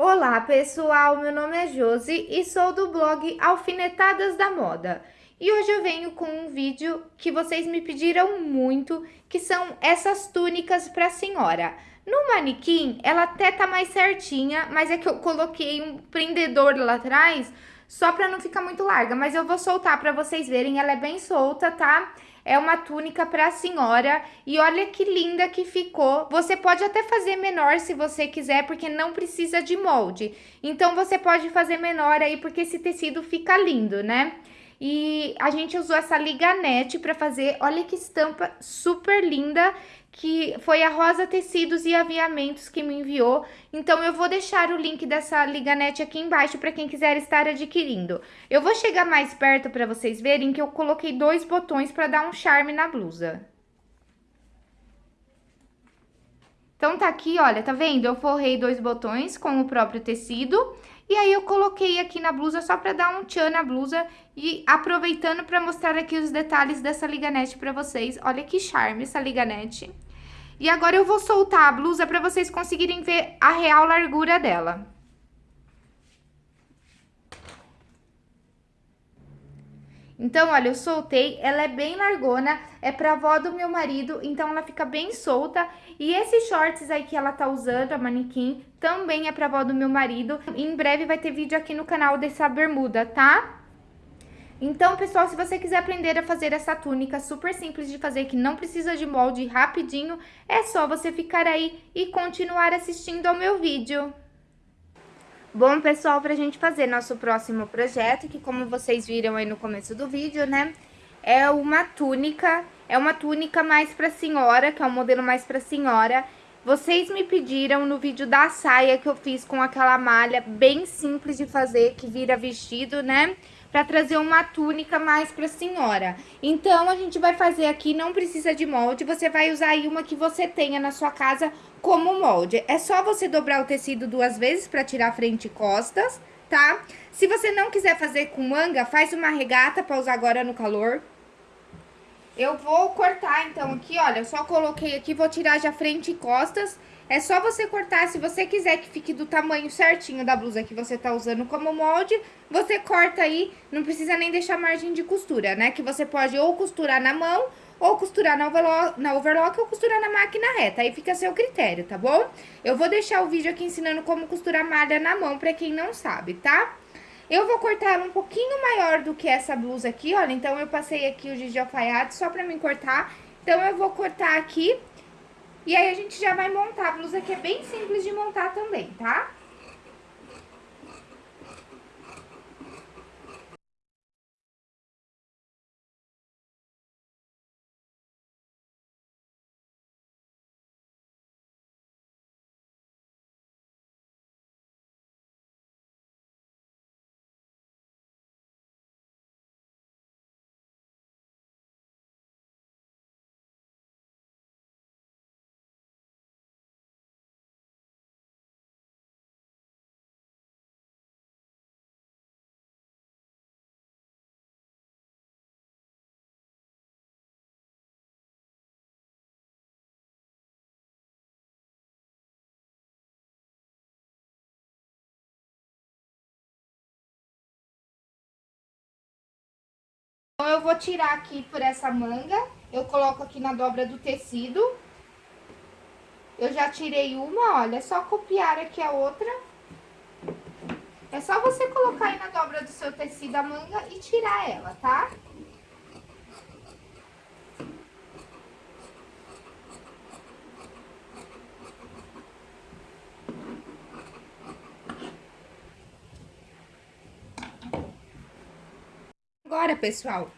Olá pessoal, meu nome é Josi e sou do blog Alfinetadas da Moda. E hoje eu venho com um vídeo que vocês me pediram muito, que são essas túnicas para senhora. No manequim, ela até tá mais certinha, mas é que eu coloquei um prendedor lá atrás, só para não ficar muito larga. Mas eu vou soltar para vocês verem, ela é bem solta, tá? É uma túnica para senhora e olha que linda que ficou. Você pode até fazer menor se você quiser, porque não precisa de molde. Então, você pode fazer menor aí, porque esse tecido fica lindo, né? E a gente usou essa liganete para fazer, olha que estampa super linda que foi a Rosa Tecidos e Aviamentos que me enviou. Então, eu vou deixar o link dessa liganete aqui embaixo para quem quiser estar adquirindo. Eu vou chegar mais perto para vocês verem que eu coloquei dois botões para dar um charme na blusa. Então, tá aqui, olha, tá vendo? Eu forrei dois botões com o próprio tecido. E aí, eu coloquei aqui na blusa só pra dar um tchan na blusa. E aproveitando pra mostrar aqui os detalhes dessa liganete pra vocês. Olha que charme essa liganete. E agora eu vou soltar a blusa pra vocês conseguirem ver a real largura dela. Então, olha, eu soltei, ela é bem largona, é pra avó do meu marido, então ela fica bem solta. E esses shorts aí que ela tá usando, a manequim, também é pra avó do meu marido. Em breve vai ter vídeo aqui no canal dessa bermuda, tá? Então, pessoal, se você quiser aprender a fazer essa túnica super simples de fazer, que não precisa de molde rapidinho, é só você ficar aí e continuar assistindo ao meu vídeo. Bom, pessoal, pra gente fazer nosso próximo projeto, que como vocês viram aí no começo do vídeo, né? É uma túnica, é uma túnica mais pra senhora, que é um modelo mais pra senhora. Vocês me pediram no vídeo da saia que eu fiz com aquela malha bem simples de fazer, que vira vestido, né? Pra trazer uma túnica mais pra senhora. Então, a gente vai fazer aqui, não precisa de molde, você vai usar aí uma que você tenha na sua casa como molde. É só você dobrar o tecido duas vezes para tirar frente e costas, tá? Se você não quiser fazer com manga, faz uma regata para usar agora no calor. Eu vou cortar, então, aqui, olha, eu só coloquei aqui, vou tirar já frente e costas. É só você cortar, se você quiser que fique do tamanho certinho da blusa que você tá usando como molde, você corta aí, não precisa nem deixar margem de costura, né? Que você pode ou costurar na mão ou costurar na overlock, na overlock ou costurar na máquina reta, aí fica a seu critério, tá bom? Eu vou deixar o vídeo aqui ensinando como costurar malha na mão pra quem não sabe, tá? Eu vou cortar um pouquinho maior do que essa blusa aqui, olha, então eu passei aqui o giz de alfaiate só pra mim cortar, então eu vou cortar aqui. E aí a gente já vai montar. A blusa que é bem simples de montar também, tá? Então, eu vou tirar aqui por essa manga, eu coloco aqui na dobra do tecido. Eu já tirei uma, olha, é só copiar aqui a outra. É só você colocar aí na dobra do seu tecido a manga e tirar ela, tá? Agora, pessoal,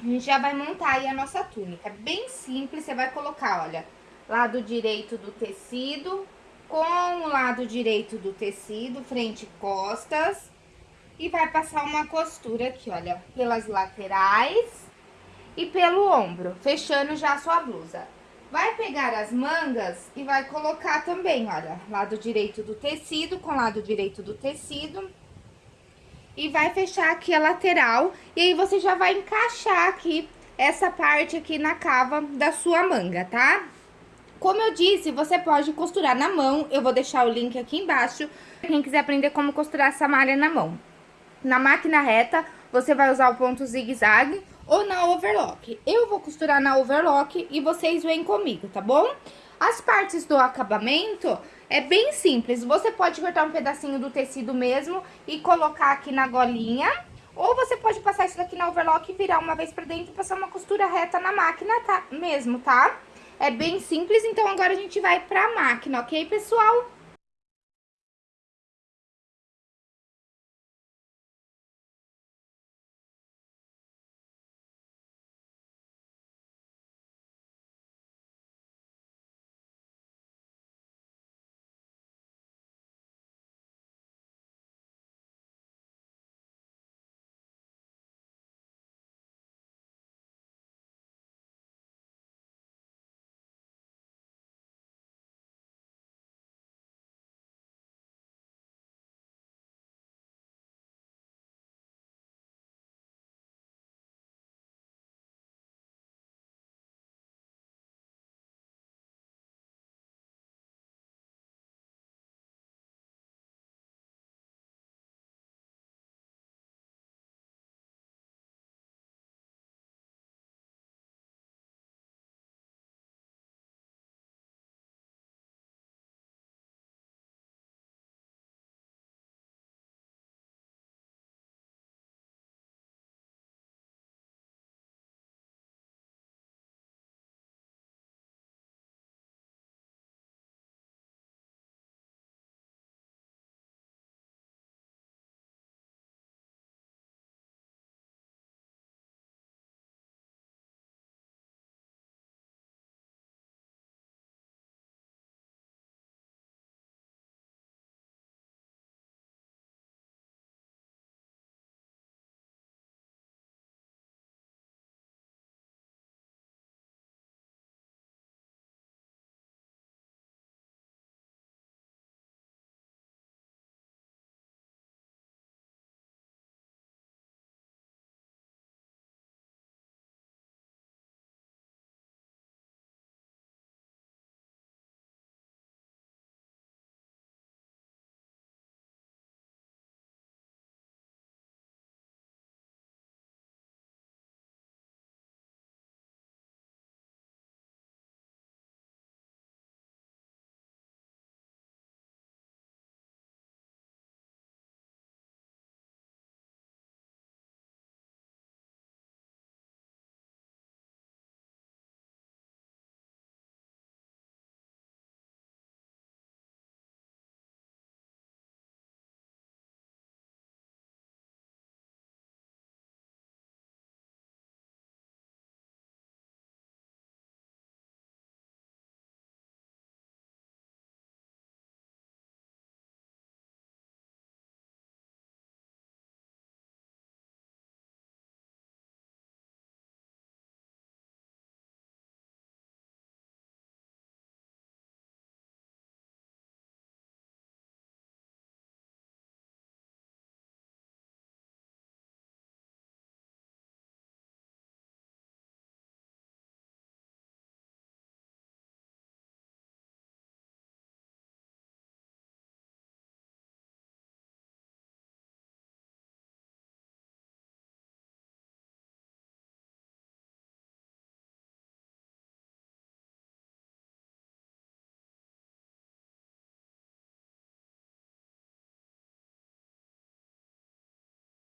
a gente já vai montar aí a nossa túnica. Bem simples, você vai colocar, olha, lado direito do tecido com o lado direito do tecido, frente e costas. E vai passar uma costura aqui, olha, pelas laterais e pelo ombro, fechando já a sua blusa. Vai pegar as mangas e vai colocar também, olha, lado direito do tecido com lado direito do tecido e vai fechar aqui a lateral. E aí, você já vai encaixar aqui essa parte aqui na cava da sua manga, tá? Como eu disse, você pode costurar na mão, eu vou deixar o link aqui embaixo, quem quiser aprender como costurar essa malha na mão. Na máquina reta, você vai usar o ponto zigue-zague ou na overlock. Eu vou costurar na overlock e vocês vêm comigo, tá bom? As partes do acabamento é bem simples. Você pode cortar um pedacinho do tecido mesmo e colocar aqui na golinha. Ou você pode passar isso daqui na overlock e virar uma vez pra dentro e passar uma costura reta na máquina tá, mesmo, tá? É bem simples, então agora a gente vai pra máquina, ok, pessoal?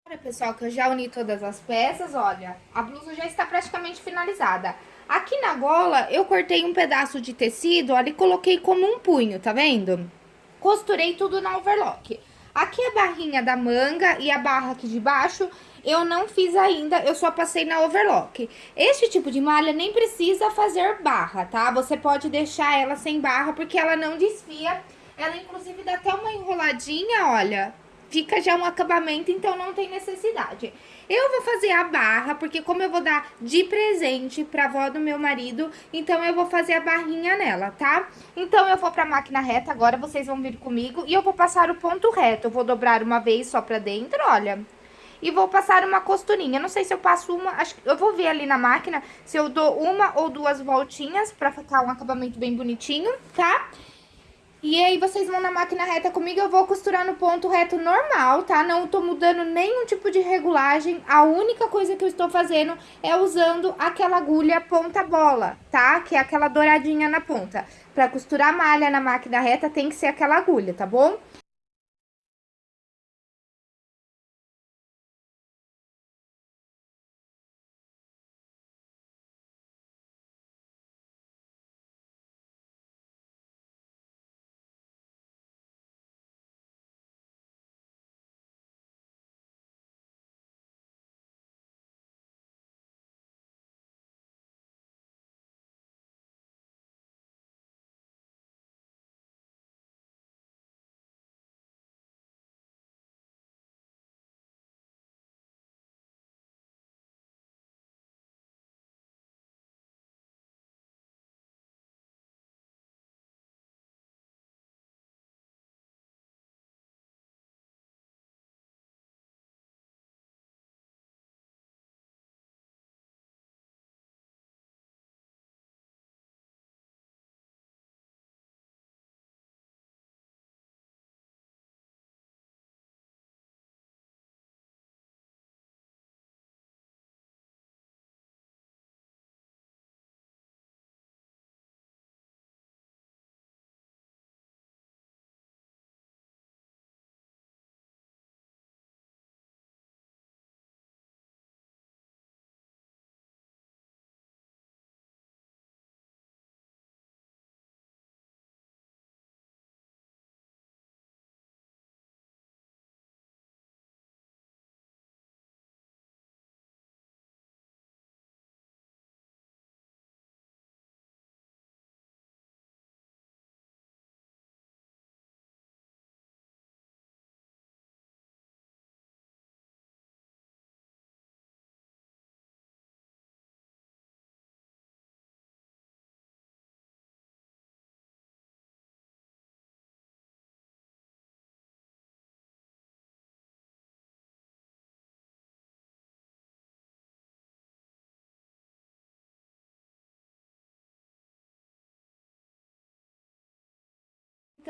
Olha, pessoal, que eu já uni todas as peças, olha, a blusa já está praticamente finalizada. Aqui na gola, eu cortei um pedaço de tecido, olha, e coloquei como um punho, tá vendo? Costurei tudo na overlock. Aqui a barrinha da manga e a barra aqui de baixo, eu não fiz ainda, eu só passei na overlock. Este tipo de malha nem precisa fazer barra, tá? Você pode deixar ela sem barra, porque ela não desfia. Ela, inclusive, dá até uma enroladinha, olha, fica já um acabamento, então não tem necessidade. Eu vou fazer a barra, porque como eu vou dar de presente pra avó do meu marido, então eu vou fazer a barrinha nela, tá? Então eu vou pra máquina reta agora, vocês vão vir comigo e eu vou passar o ponto reto. Eu vou dobrar uma vez só pra dentro, olha. e vou passar uma costurinha. Não sei se eu passo uma, acho eu vou ver ali na máquina se eu dou uma ou duas voltinhas pra ficar um acabamento bem bonitinho, tá? E aí, vocês vão na máquina reta comigo, eu vou costurar no ponto reto normal, tá? Não tô mudando nenhum tipo de regulagem, a única coisa que eu estou fazendo é usando aquela agulha ponta bola, tá? Que é aquela douradinha na ponta. Pra costurar malha na máquina reta tem que ser aquela agulha, tá bom?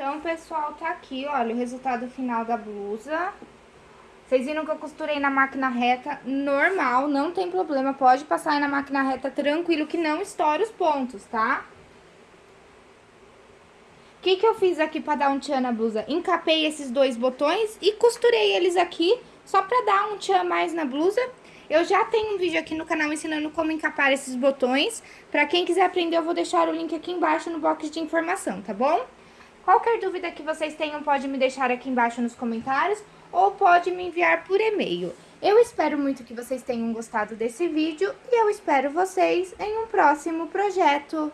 Então, pessoal, tá aqui, olha, o resultado final da blusa. Vocês viram que eu costurei na máquina reta normal, não tem problema, pode passar aí na máquina reta tranquilo, que não estoura os pontos, tá? O que que eu fiz aqui pra dar um tchan na blusa? Encapei esses dois botões e costurei eles aqui, só pra dar um tchan mais na blusa. Eu já tenho um vídeo aqui no canal ensinando como encapar esses botões. Pra quem quiser aprender, eu vou deixar o link aqui embaixo no box de informação, tá bom? Qualquer dúvida que vocês tenham, pode me deixar aqui embaixo nos comentários ou pode me enviar por e-mail. Eu espero muito que vocês tenham gostado desse vídeo e eu espero vocês em um próximo projeto.